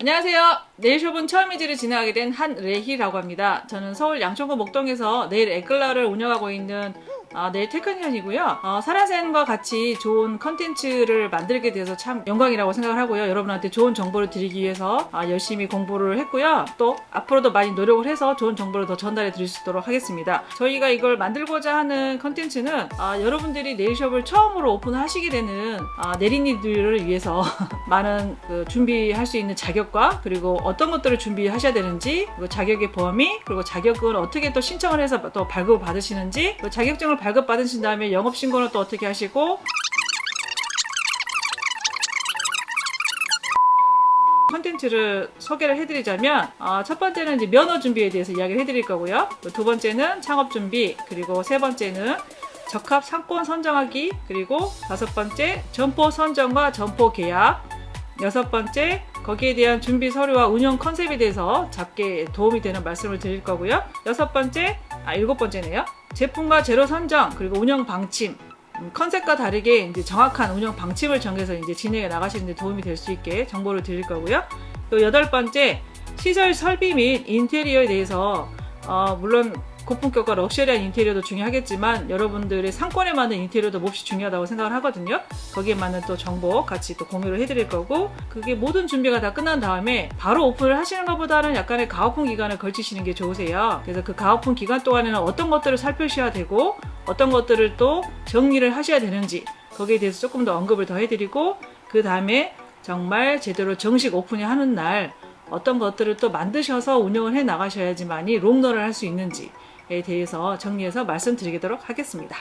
안녕하세요. 네일숍은 처음이지를 진행하게 된 한레희라고 합니다. 저는 서울 양천구 목동에서 네일 에클라를 운영하고 있는 아, nail technician이고요. 어, 사라센과 같이 좋은 컨텐츠를 만들게 돼서 참 영광이라고 생각을 하고요. 여러분한테 좋은 정보를 드리기 위해서 아, 열심히 공부를 했고요. 또 앞으로도 많이 노력을 해서 좋은 정보를 더 전달해 드릴 수 있도록 하겠습니다. 저희가 이걸 만들고자 하는 컨텐츠는 아, 여러분들이 네일숍을 처음으로 오픈하시게 되는 아, 네린이들을 위해서 많은 그 준비할 수 있는 자격과 그리고 어떤 것들을 준비하셔야 되는지 자격의 범위 그리고 자격은 어떻게 또 신청을 해서 또 발급을 받으시는지 그리고 자격증을 발급 받으신 다음에 영업 신고는 또 어떻게 하시고 컨텐츠를 소개를 해드리자면 어, 첫 번째는 이제 면허 준비에 대해서 이야기를 해드릴 거고요. 두 번째는 창업 준비 그리고 세 번째는 적합 상권 선정하기 그리고 다섯 번째 점포 선정과 점포 계약 여섯 번째 거기에 대한 준비 서류와 운영 컨셉에 대해서 작게 도움이 되는 말씀을 드릴 거고요. 여섯 번째, 아 일곱 번째네요. 제품과 재료 선정 그리고 운영 방침 음, 컨셉과 다르게 이제 정확한 운영 방침을 정해서 이제 진행해 나가시는데 도움이 될 수 있게 정보를 드릴 거고요. 또 여덟 번째 시설 설비 및 인테리어에 대해서 어, 물론 고품격과 럭셔리한 인테리어도 중요하겠지만 여러분들의 상권에 맞는 인테리어도 몹시 중요하다고 생각을 하거든요. 거기에 맞는 또 정보 같이 또 공유를 해드릴 거고 그게 모든 준비가 다 끝난 다음에 바로 오픈을 하시는 것보다는 약간의 가오픈 기간을 걸치시는 게 좋으세요. 그래서 그 가오픈 기간 동안에는 어떤 것들을 살펴셔야 되고 어떤 것들을 또 정리를 하셔야 되는지 거기에 대해서 조금 더 언급을 더 해드리고 그 다음에 정말 제대로 정식 오픈이 하는 날 어떤 것들을 또 만드셔서 운영을 해 나가셔야지만이 롱런을 할 수 있는지에 대해서 정리해서 말씀드리도록 하겠습니다.